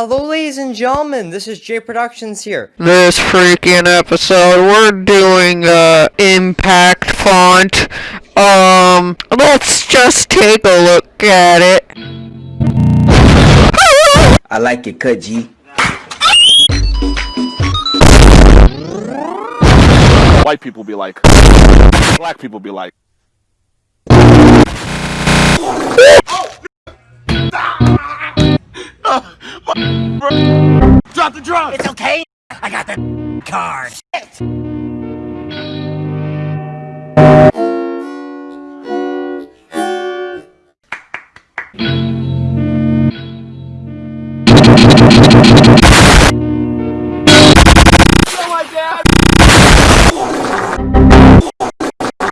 Hello ladies and gentlemen, this is J Productions here. This freaking episode, we're doing, uh, Impact Font. Um, let's just take a look at it. I like it cut, G. White people be like. Black people be like. Drop the drugs! It's okay! I got the card! Shit!